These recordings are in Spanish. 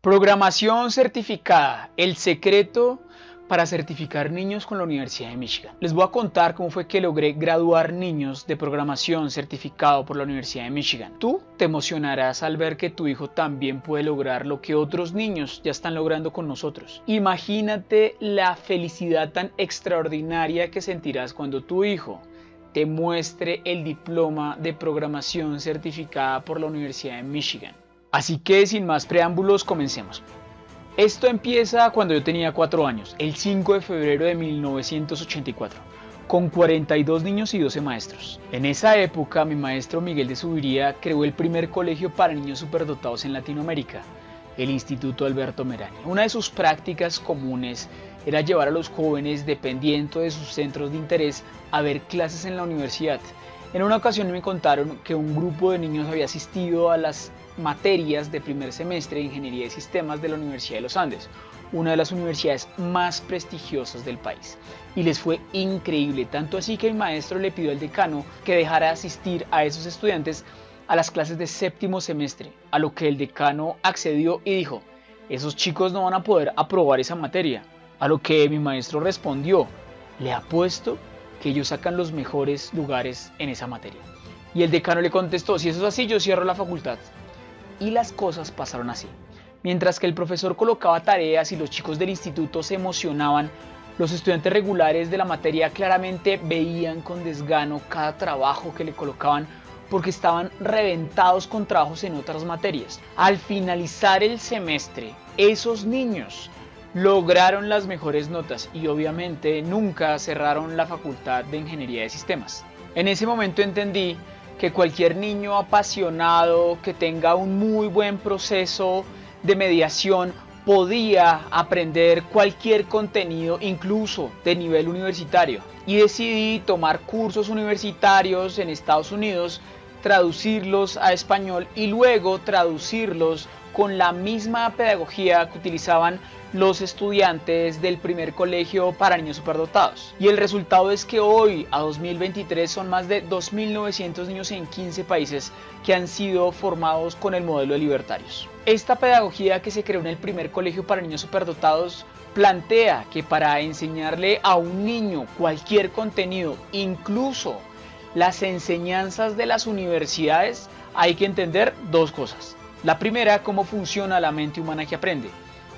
Programación certificada, el secreto para certificar niños con la Universidad de Michigan. Les voy a contar cómo fue que logré graduar niños de programación certificado por la Universidad de Michigan. Tú te emocionarás al ver que tu hijo también puede lograr lo que otros niños ya están logrando con nosotros. Imagínate la felicidad tan extraordinaria que sentirás cuando tu hijo te muestre el diploma de programación certificada por la Universidad de Michigan. Así que sin más preámbulos, comencemos. Esto empieza cuando yo tenía 4 años, el 5 de febrero de 1984, con 42 niños y 12 maestros. En esa época, mi maestro Miguel de Subiría creó el primer colegio para niños superdotados en Latinoamérica, el Instituto Alberto Merani. Una de sus prácticas comunes era llevar a los jóvenes, dependiendo de sus centros de interés, a ver clases en la universidad. En una ocasión me contaron que un grupo de niños había asistido a las materias de primer semestre de Ingeniería de Sistemas de la Universidad de los Andes, una de las universidades más prestigiosas del país. Y les fue increíble, tanto así que el maestro le pidió al decano que dejara asistir a esos estudiantes a las clases de séptimo semestre, a lo que el decano accedió y dijo, esos chicos no van a poder aprobar esa materia. A lo que mi maestro respondió, le apuesto que ellos sacan los mejores lugares en esa materia. Y el decano le contestó, si eso es así, yo cierro la facultad y las cosas pasaron así. Mientras que el profesor colocaba tareas y los chicos del instituto se emocionaban, los estudiantes regulares de la materia claramente veían con desgano cada trabajo que le colocaban porque estaban reventados con trabajos en otras materias. Al finalizar el semestre, esos niños lograron las mejores notas y obviamente nunca cerraron la facultad de ingeniería de sistemas. En ese momento entendí que cualquier niño apasionado que tenga un muy buen proceso de mediación podía aprender cualquier contenido incluso de nivel universitario. Y decidí tomar cursos universitarios en Estados Unidos traducirlos a español y luego traducirlos con la misma pedagogía que utilizaban los estudiantes del primer colegio para niños superdotados. Y el resultado es que hoy, a 2023, son más de 2.900 niños en 15 países que han sido formados con el modelo de libertarios. Esta pedagogía que se creó en el primer colegio para niños superdotados plantea que para enseñarle a un niño cualquier contenido, incluso las enseñanzas de las universidades, hay que entender dos cosas. La primera, cómo funciona la mente humana que aprende.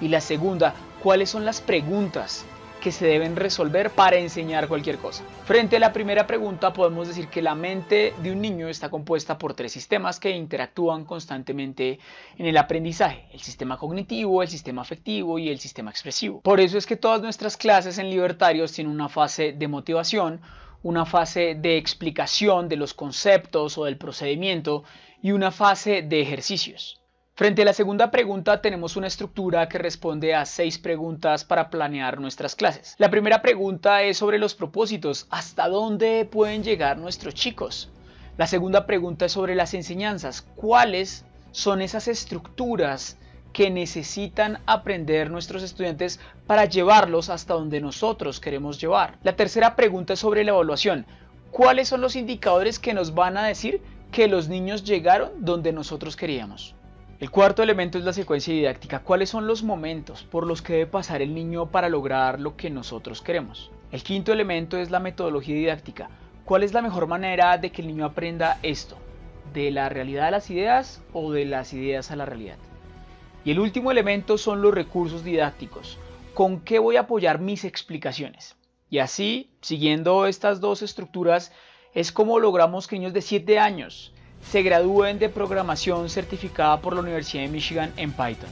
Y la segunda, cuáles son las preguntas que se deben resolver para enseñar cualquier cosa. Frente a la primera pregunta podemos decir que la mente de un niño está compuesta por tres sistemas que interactúan constantemente en el aprendizaje, el sistema cognitivo, el sistema afectivo y el sistema expresivo. Por eso es que todas nuestras clases en libertarios tienen una fase de motivación, una fase de explicación de los conceptos o del procedimiento y una fase de ejercicios. Frente a la segunda pregunta tenemos una estructura que responde a seis preguntas para planear nuestras clases. La primera pregunta es sobre los propósitos, ¿hasta dónde pueden llegar nuestros chicos? La segunda pregunta es sobre las enseñanzas, ¿cuáles son esas estructuras que necesitan aprender nuestros estudiantes para llevarlos hasta donde nosotros queremos llevar? La tercera pregunta es sobre la evaluación, ¿cuáles son los indicadores que nos van a decir que los niños llegaron donde nosotros queríamos? El cuarto elemento es la secuencia didáctica. ¿Cuáles son los momentos por los que debe pasar el niño para lograr lo que nosotros queremos? El quinto elemento es la metodología didáctica. ¿Cuál es la mejor manera de que el niño aprenda esto? ¿De la realidad a las ideas o de las ideas a la realidad? Y el último elemento son los recursos didácticos. ¿Con qué voy a apoyar mis explicaciones? Y así, siguiendo estas dos estructuras, es como logramos que niños de 7 años se gradúen de programación certificada por la Universidad de Michigan en Python.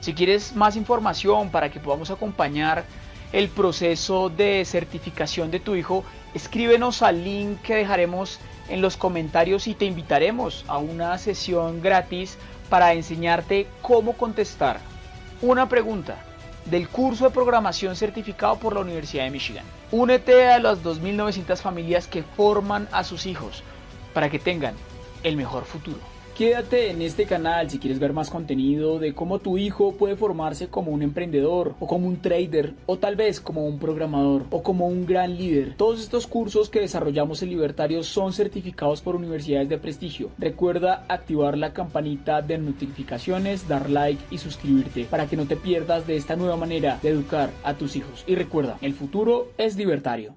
Si quieres más información para que podamos acompañar el proceso de certificación de tu hijo, escríbenos al link que dejaremos en los comentarios y te invitaremos a una sesión gratis para enseñarte cómo contestar una pregunta del curso de programación certificado por la Universidad de Michigan. Únete a las 2.900 familias que forman a sus hijos para que tengan el mejor futuro. Quédate en este canal si quieres ver más contenido de cómo tu hijo puede formarse como un emprendedor o como un trader o tal vez como un programador o como un gran líder. Todos estos cursos que desarrollamos en Libertario son certificados por universidades de prestigio. Recuerda activar la campanita de notificaciones, dar like y suscribirte para que no te pierdas de esta nueva manera de educar a tus hijos. Y recuerda, el futuro es libertario.